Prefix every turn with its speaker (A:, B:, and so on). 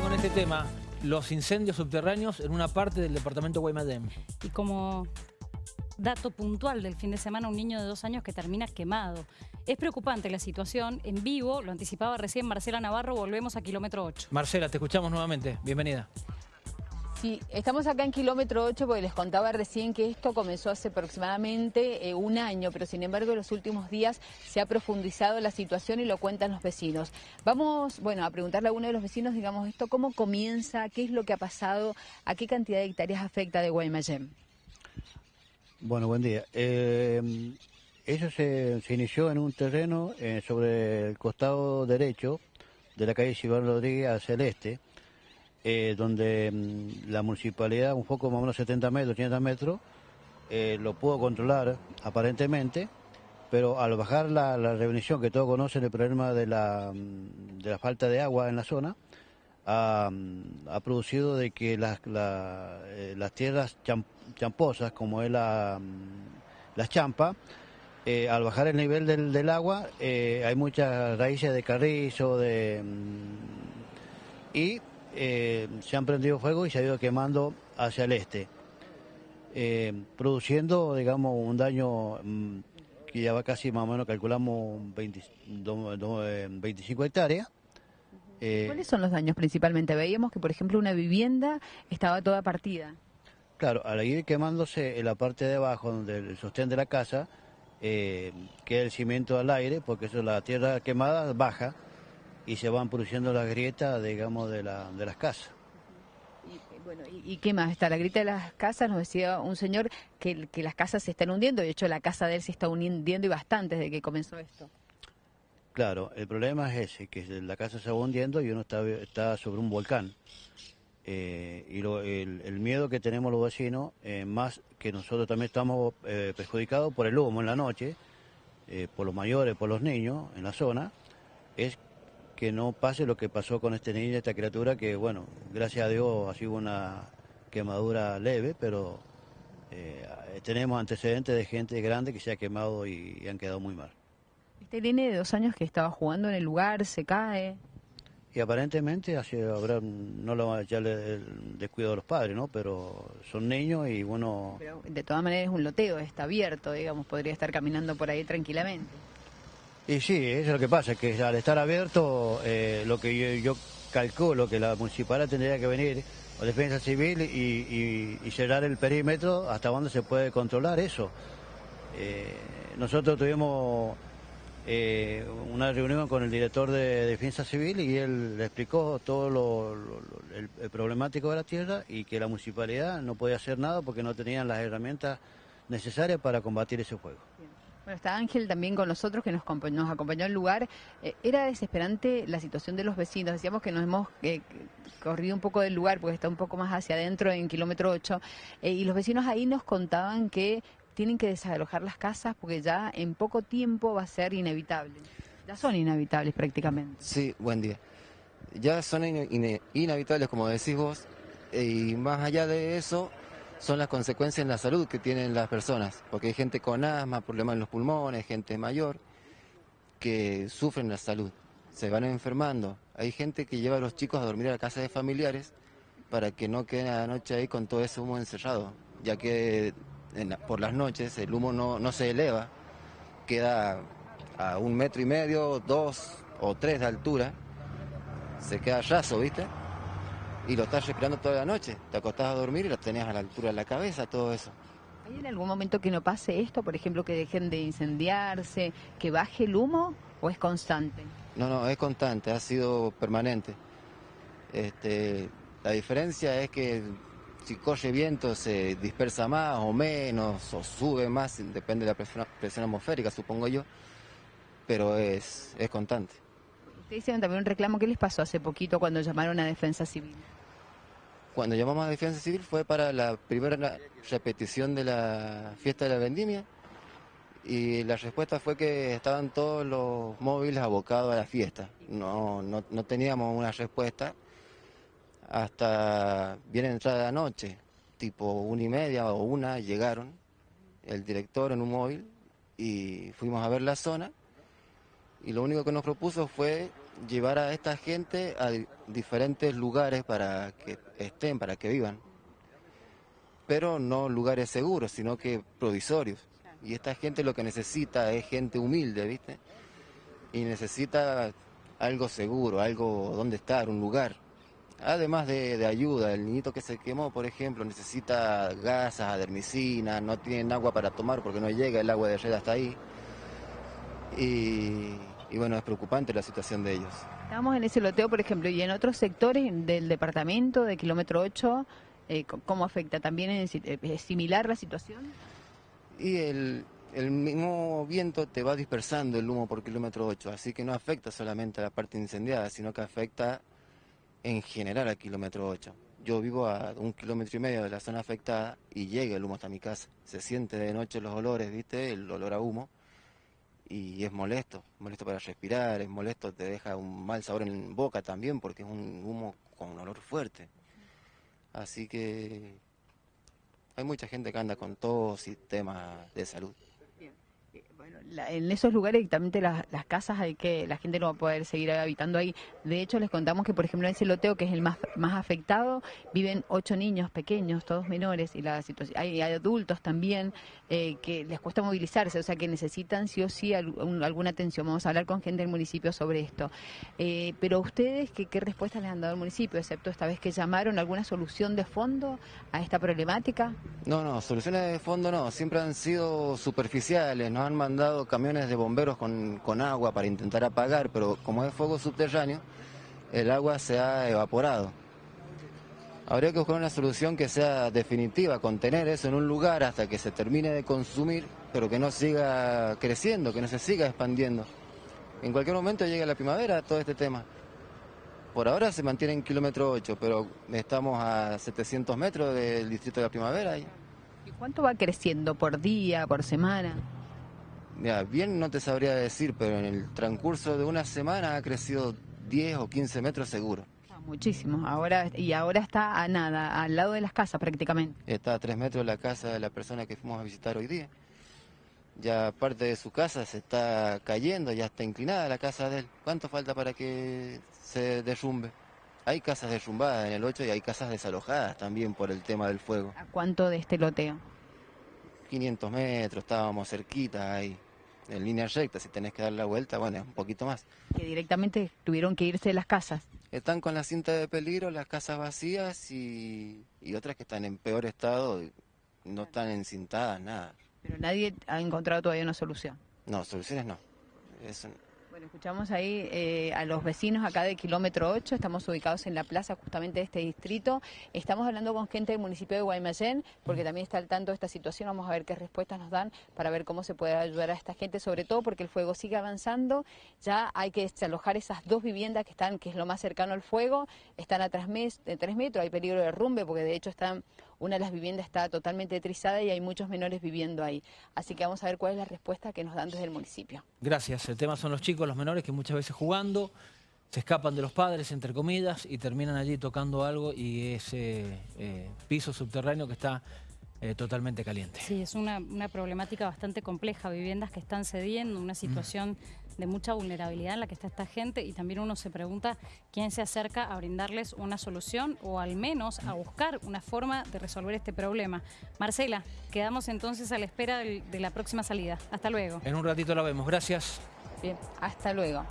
A: con este tema. Los incendios subterráneos en una parte del departamento Guaymallén.
B: Y como dato puntual del fin de semana, un niño de dos años que termina quemado. Es preocupante la situación. En vivo, lo anticipaba recién Marcela Navarro, volvemos a kilómetro 8.
A: Marcela, te escuchamos nuevamente. Bienvenida.
C: Sí, estamos acá en kilómetro 8 porque les contaba recién que esto comenzó hace aproximadamente eh, un año, pero sin embargo en los últimos días se ha profundizado la situación y lo cuentan los vecinos. Vamos, bueno, a preguntarle a uno de los vecinos, digamos, esto cómo comienza, qué es lo que ha pasado, a qué cantidad de hectáreas afecta de Guaymallén.
D: Bueno, buen día. Eh, eso se, inició en un terreno eh, sobre el costado derecho de la calle Silvano Rodríguez hacia el este eh, donde mm, la municipalidad, un poco más o menos 70 metros, 80 metros, eh, lo pudo controlar aparentemente, pero al bajar la, la que todos conocen el problema de la, mm, de la falta de agua en la zona, ha, mm, producido de que las, eh, las tierras champosas, como es la, las champas, al bajar el nivel del, del agua, hay muchas raíces de carrizo, de, y eh, se han prendido fuego y se ha ido quemando hacia el este, eh, produciendo, digamos, un daño mm, que ya va casi más o menos, calculamos 25 eh, hectáreas.
C: ¿Cuáles son los daños principalmente? Veíamos que, por ejemplo, una vivienda estaba toda partida.
D: Claro, al ir quemándose en la parte de abajo, donde el sostén de la casa, queda el cimiento al aire, porque eso la tierra quemada baja, y se van produciendo las grietas, digamos, de, la, de las casas.
C: Y, bueno, ¿y, qué más? Está la grieta de las casas, nos decía un señor que, que las casas se están hundiendo, de hecho la casa de él se está hundiendo y bastante desde que comenzó esto.
D: Claro, el problema es ese, que la casa se va hundiendo y uno está, está sobre un volcán. Eh, y el, miedo que tenemos los vecinos, eh, más que nosotros también estamos eh, perjudicados por el humo en la noche, por los mayores, por los niños en la zona, es que no pase lo que pasó con este niño, esta criatura, que bueno, gracias a Dios ha sido una quemadura leve, pero eh, tenemos antecedentes de gente grande que se ha quemado y, han quedado muy mal.
C: Este nene de dos años que estaba jugando en el lugar, se cae.
D: Y aparentemente así habrá, no lo va a echarle el descuido de los padres, ¿no? Pero son niños y bueno...
C: Pero de todas maneras es un loteo, está abierto, digamos, podría estar caminando por ahí tranquilamente.
D: Y sí, eso es lo que pasa, que al estar abierto, eh, lo que yo, calculo que la municipalidad tendría que venir, o defensa civil, y, cerrar el perímetro hasta donde se puede controlar eso. Eh, nosotros tuvimos eh, una reunión con el director de Defensa Civil y él le explicó todo lo, el, problemático de la tierra y que la municipalidad no podía hacer nada porque no tenían las herramientas necesarias para combatir ese fuego.
C: Bueno, está Ángel también con nosotros que nos, nos acompañó al lugar. Eh, era desesperante la situación de los vecinos. Decíamos que nos hemos eh, corrido un poco del lugar porque está un poco más hacia adentro en kilómetro 8. Eh, y los vecinos ahí nos contaban que tienen que desalojar las casas porque ya en poco tiempo va a ser inevitable. Ya son inevitables prácticamente.
E: Sí, buen día. Ya son inevitables, como decís vos. Y más allá de eso, son las consecuencias en la salud que tienen las personas, porque hay gente con asma, problemas en los pulmones, gente mayor que sufren la salud, se van enfermando. Hay gente que lleva a los chicos a dormir a la casa de familiares para que no queden a la noche ahí con todo ese humo encerrado, ya que por las noches el humo no, no se eleva, queda a un metro y medio, dos o tres de altura, se queda raso, ¿viste? Y lo estás respirando toda la noche. Te acostás a dormir y lo tenés a la altura de la cabeza, todo eso.
C: ¿Hay en algún momento que no pase esto? Por ejemplo, que dejen de incendiarse, que baje el humo o es constante?
E: No, no, es constante, ha sido permanente. Este, la diferencia es que si corre viento se dispersa más o menos, o sube más, depende de la presión, presión atmosférica, supongo yo, pero es, es constante.
C: Ustedes hicieron también un reclamo, ¿qué les pasó hace poquito cuando llamaron a Defensa Civil?
E: Cuando llamamos a Defensa Civil fue para la primera repetición de la fiesta de la vendimia y la respuesta fue que estaban todos los móviles abocados a la fiesta. No, no, teníamos una respuesta hasta bien entrada la noche, tipo una y media o una, llegaron el director en un móvil y fuimos a ver la zona y lo único que nos propuso fue llevar a esta gente a di- diferentes lugares para que estén, para que vivan. Pero no lugares seguros, sino que provisorios. Y esta gente lo que necesita es gente humilde, ¿viste? Y necesita algo seguro, algo donde estar, un lugar. Además de, de ayuda, el niñito que se quemó, por ejemplo, necesita gasas, adermicina, no tienen agua para tomar porque no llega el agua de red hasta ahí. Y, y bueno, es preocupante la situación de ellos.
C: Estamos en ese loteo, por ejemplo, y en otros sectores del departamento de kilómetro 8, eh, ¿cómo afecta? ¿También es, eh, es similar la situación?
E: Y el, el mismo viento te va dispersando el humo por kilómetro 8, así que no afecta solamente a la parte incendiada, sino que afecta en general al kilómetro 8. Yo vivo a un kilómetro y medio de la zona afectada y llega el humo hasta mi casa. Se siente de noche los olores, ¿viste? El olor a humo. Y es molesto, molesto para respirar, es molesto, te deja un mal sabor en boca también porque es un humo con un olor fuerte. Así que hay mucha gente que anda con tos y temas de salud.
C: Bueno, la- en esos lugares directamente las, las casas hay que la gente no va a poder seguir habitando ahí. De hecho, les contamos que, por ejemplo, en ese loteo, que es el más, más afectado, viven ocho niños pequeños, todos menores, y la situación, hay, adultos también eh, que les cuesta movilizarse, o sea que necesitan sí o sí al- un- alguna atención. Vamos a hablar con gente del municipio sobre esto. Eh, pero ustedes, ¿qué, ¿qué respuestas les han dado al municipio, excepto esta vez que llamaron alguna solución de fondo a esta problemática?
E: No, no, soluciones de fondo no, siempre han sido superficiales, nos han mandado camiones de bomberos con, con agua para intentar apagar, pero como es fuego subterráneo, el agua se ha evaporado. Habría que buscar una solución que sea definitiva, contener eso en un lugar hasta que se termine de consumir, pero que no siga creciendo, que no se siga expandiendo. En cualquier momento llega la primavera todo este tema. Por ahora se mantiene en kilómetro 8, pero estamos a 700 metros del distrito de la primavera. ¿Y
C: cuánto va creciendo por día, por semana?
E: Mira, bien no te sabría decir, pero en el transcurso de una semana ha crecido 10 o 15 metros seguro.
C: Ah, Muchísimo. Ahora y ahora está a nada, al lado de las casas prácticamente.
E: Está a 3 metros la casa de la persona que fuimos a visitar hoy día. Ya parte de su casa se está cayendo, ya está inclinada la casa de él. ¿Cuánto falta para que se derrumbe? Hay casas derrumbadas en el 8 y hay casas desalojadas también por el tema del fuego.
C: ¿A cuánto de este loteo?
E: 500 metros, estábamos cerquita ahí, en línea recta. Si tenés que dar la vuelta, bueno, un poquito más.
C: Que directamente tuvieron que irse de las casas.
E: Están con la cinta de peligro, las casas vacías y, y otras que están en peor estado, no están encintadas, nada.
C: Pero nadie ha encontrado todavía una solución.
E: No, soluciones no. Es un-
C: Bueno, escuchamos ahí eh, a los vecinos acá de kilómetro 8, estamos ubicados en la plaza justamente de este distrito. Estamos hablando con gente del municipio de Guaymallén, porque también está al tanto de esta situación. Vamos a ver qué respuestas nos dan para ver cómo se puede ayudar a esta gente, sobre todo porque el fuego sigue avanzando. Ya hay que desalojar esas dos viviendas que están, que es lo más cercano al fuego, están a tres, metros, hay peligro de derrumbe, porque de hecho están, una de las viviendas está totalmente trizada y hay muchos menores viviendo ahí. Así que vamos a ver cuál es la respuesta que nos dan desde el municipio.
A: Gracias. El tema son los chicos, los menores, que muchas veces jugando se escapan de los padres, entre comillas, y terminan allí tocando algo y ese eh, piso subterráneo que está eh, totalmente caliente.
B: Sí, es una, una problemática bastante compleja, viviendas que están cediendo, una situación de mucha vulnerabilidad en la que está esta gente y también uno se pregunta quién se acerca a brindarles una solución o al menos a buscar una forma de resolver este problema. Marcela, quedamos entonces a la espera de la próxima salida. Hasta luego.
A: En un ratito la vemos. Gracias.
C: Bien, hasta luego.